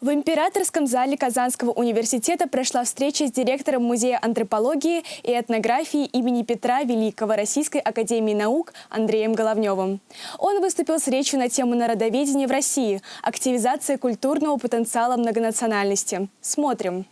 В Императорском зале Казанского университета прошла встреча с директором Музея антропологии и этнографии имени Петра Великого Российской академии наук Андреем Головневым. Он выступил с речью на тему народоведения в России, активизация культурного потенциала многонациональности. Смотрим.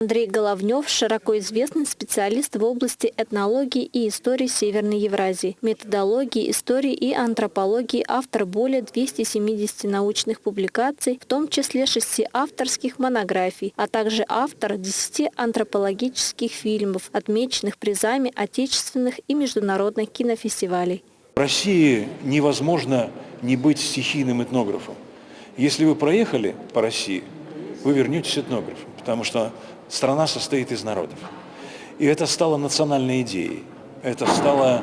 Андрей Головнев – широко известный специалист в области этнологии и истории Северной Евразии, методологии, истории и антропологии, автор более 270 научных публикаций, в том числе шести авторских монографий, а также автор 10 антропологических фильмов, отмеченных призами отечественных и международных кинофестивалей. В России невозможно не быть стихийным этнографом. Если вы проехали по России, вы вернетесь этнографом, потому что страна состоит из народов. И это стало национальной идеей, это стало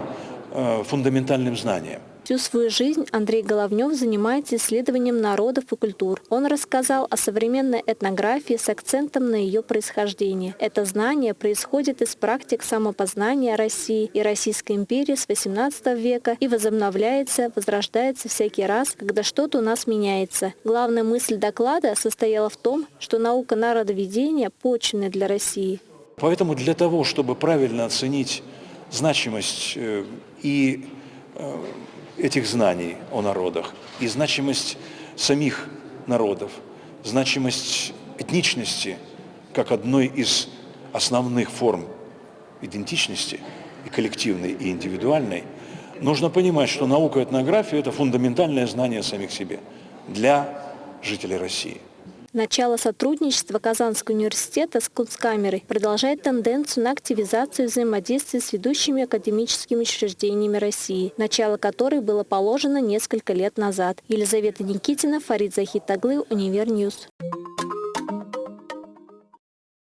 э, фундаментальным знанием. Всю свою жизнь Андрей Головнев занимается исследованием народов и культур. Он рассказал о современной этнографии с акцентом на ее происхождение. Это знание происходит из практик самопознания России и Российской империи с XVIII века и возобновляется, возрождается всякий раз, когда что-то у нас меняется. Главная мысль доклада состояла в том, что наука народоведения почвенная для России. Поэтому для того, чтобы правильно оценить значимость э, и этих знаний о народах и значимость самих народов, значимость этничности как одной из основных форм идентичности, и коллективной, и индивидуальной, нужно понимать, что наука этнографии – это фундаментальное знание самих себе для жителей России. Начало сотрудничества Казанского университета с Кунсткамерой продолжает тенденцию на активизацию взаимодействия с ведущими академическими учреждениями России, начало которой было положено несколько лет назад. Елизавета Никитина, Фарид Захит оглы, Univer News.